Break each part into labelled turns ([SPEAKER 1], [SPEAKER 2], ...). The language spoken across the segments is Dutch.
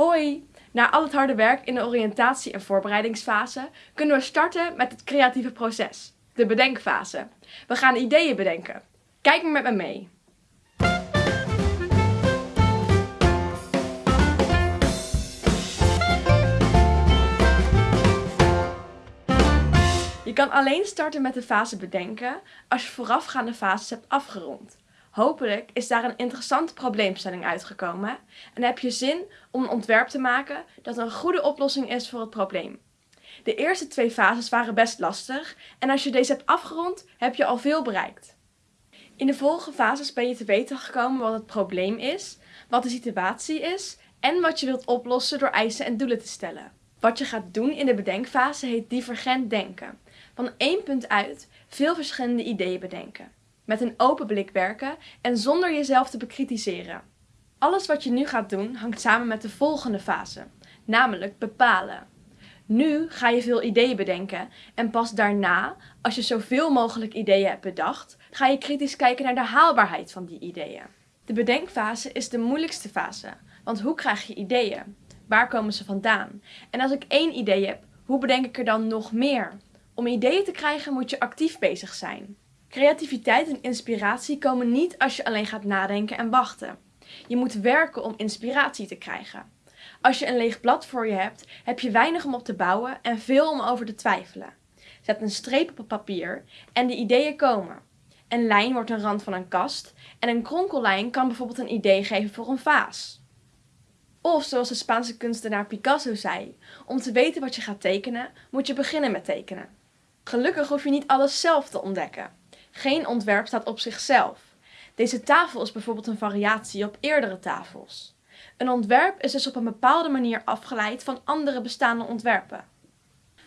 [SPEAKER 1] Hoi! Na al het harde werk in de oriëntatie- en voorbereidingsfase kunnen we starten met het creatieve proces, de bedenkfase. We gaan ideeën bedenken. Kijk maar met me mee. Je kan alleen starten met de fase bedenken als je voorafgaande fases hebt afgerond. Hopelijk is daar een interessante probleemstelling uitgekomen en heb je zin om een ontwerp te maken dat een goede oplossing is voor het probleem. De eerste twee fases waren best lastig en als je deze hebt afgerond, heb je al veel bereikt. In de volgende fases ben je te weten gekomen wat het probleem is, wat de situatie is en wat je wilt oplossen door eisen en doelen te stellen. Wat je gaat doen in de bedenkfase heet divergent denken. Van één punt uit veel verschillende ideeën bedenken met een open blik werken en zonder jezelf te bekritiseren. Alles wat je nu gaat doen hangt samen met de volgende fase, namelijk bepalen. Nu ga je veel ideeën bedenken en pas daarna, als je zoveel mogelijk ideeën hebt bedacht, ga je kritisch kijken naar de haalbaarheid van die ideeën. De bedenkfase is de moeilijkste fase, want hoe krijg je ideeën? Waar komen ze vandaan? En als ik één idee heb, hoe bedenk ik er dan nog meer? Om ideeën te krijgen moet je actief bezig zijn. Creativiteit en inspiratie komen niet als je alleen gaat nadenken en wachten. Je moet werken om inspiratie te krijgen. Als je een leeg blad voor je hebt, heb je weinig om op te bouwen en veel om over te twijfelen. Zet een streep op het papier en de ideeën komen. Een lijn wordt een rand van een kast en een kronkellijn kan bijvoorbeeld een idee geven voor een vaas. Of zoals de Spaanse kunstenaar Picasso zei, om te weten wat je gaat tekenen, moet je beginnen met tekenen. Gelukkig hoef je niet alles zelf te ontdekken. Geen ontwerp staat op zichzelf. Deze tafel is bijvoorbeeld een variatie op eerdere tafels. Een ontwerp is dus op een bepaalde manier afgeleid van andere bestaande ontwerpen.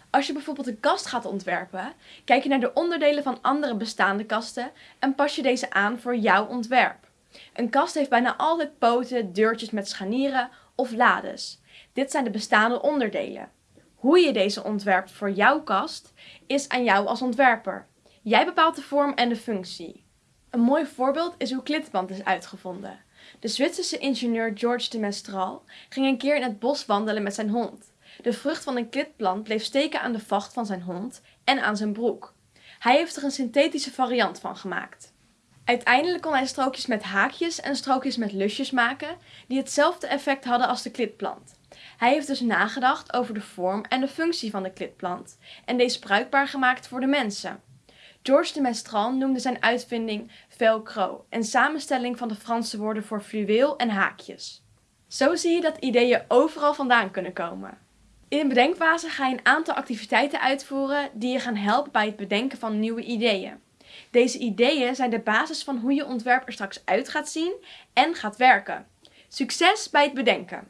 [SPEAKER 1] Als je bijvoorbeeld een kast gaat ontwerpen, kijk je naar de onderdelen van andere bestaande kasten en pas je deze aan voor jouw ontwerp. Een kast heeft bijna altijd poten, deurtjes met scharnieren of lades. Dit zijn de bestaande onderdelen. Hoe je deze ontwerpt voor jouw kast is aan jou als ontwerper. Jij bepaalt de vorm en de functie. Een mooi voorbeeld is hoe klitband is uitgevonden. De Zwitserse ingenieur George de Mestral ging een keer in het bos wandelen met zijn hond. De vrucht van een klitplant bleef steken aan de vacht van zijn hond en aan zijn broek. Hij heeft er een synthetische variant van gemaakt. Uiteindelijk kon hij strookjes met haakjes en strookjes met lusjes maken die hetzelfde effect hadden als de klitplant. Hij heeft dus nagedacht over de vorm en de functie van de klitplant en deze bruikbaar gemaakt voor de mensen. George de Mestral noemde zijn uitvinding velcro, een samenstelling van de Franse woorden voor fluweel en haakjes. Zo zie je dat ideeën overal vandaan kunnen komen. In de bedenkfase ga je een aantal activiteiten uitvoeren die je gaan helpen bij het bedenken van nieuwe ideeën. Deze ideeën zijn de basis van hoe je ontwerp er straks uit gaat zien en gaat werken. Succes bij het bedenken!